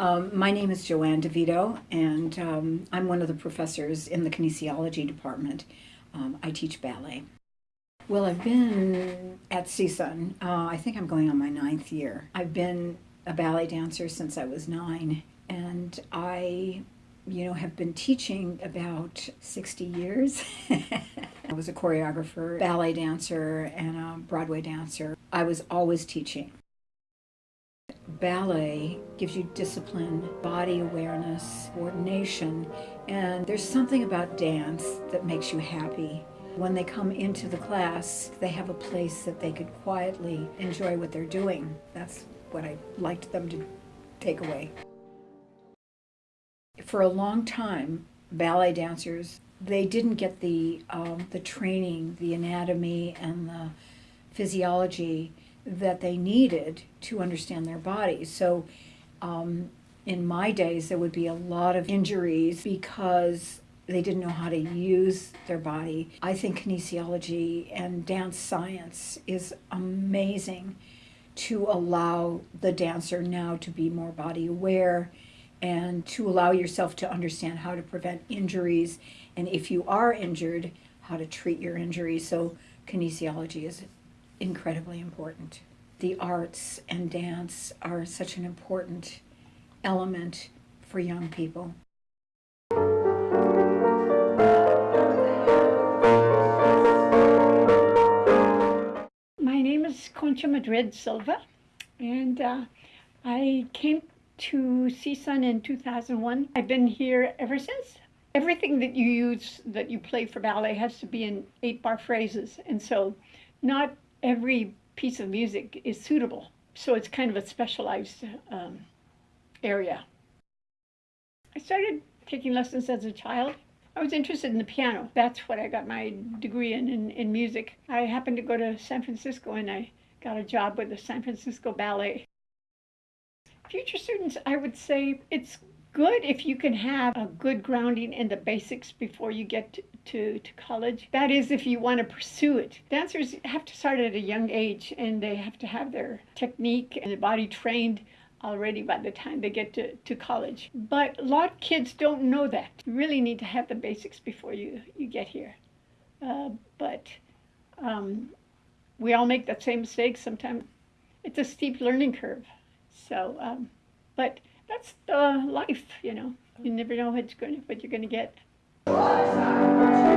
Um, my name is Joanne DeVito, and um, I'm one of the professors in the kinesiology department. Um, I teach ballet. Well, I've been at CSUN, uh, I think I'm going on my ninth year. I've been a ballet dancer since I was nine, and I, you know, have been teaching about 60 years. I was a choreographer, ballet dancer, and a Broadway dancer. I was always teaching. Ballet gives you discipline, body awareness, coordination, and there's something about dance that makes you happy. When they come into the class, they have a place that they could quietly enjoy what they're doing. That's what I liked them to take away. For a long time, ballet dancers, they didn't get the, um, the training, the anatomy, and the physiology that they needed to understand their bodies. So um, in my days, there would be a lot of injuries because they didn't know how to use their body. I think kinesiology and dance science is amazing to allow the dancer now to be more body aware and to allow yourself to understand how to prevent injuries and if you are injured, how to treat your injury. So kinesiology is incredibly important. The arts and dance are such an important element for young people. My name is Concha Madrid Silva, and uh, I came to CSUN in 2001. I've been here ever since. Everything that you use, that you play for ballet, has to be in eight bar phrases, and so not every piece of music is suitable. So it's kind of a specialized um, area. I started taking lessons as a child. I was interested in the piano. That's what I got my degree in, in, in music. I happened to go to San Francisco and I got a job with the San Francisco Ballet. Future students, I would say it's good if you can have a good grounding in the basics before you get to, to, college. That is, if you want to pursue it. Dancers have to start at a young age and they have to have their technique and their body trained already by the time they get to, to college. But a lot of kids don't know that. You really need to have the basics before you, you get here. Uh, but um, we all make that same mistake. Sometimes it's a steep learning curve. So, um, but that's the life, you know. You never know what you're going to get. Força!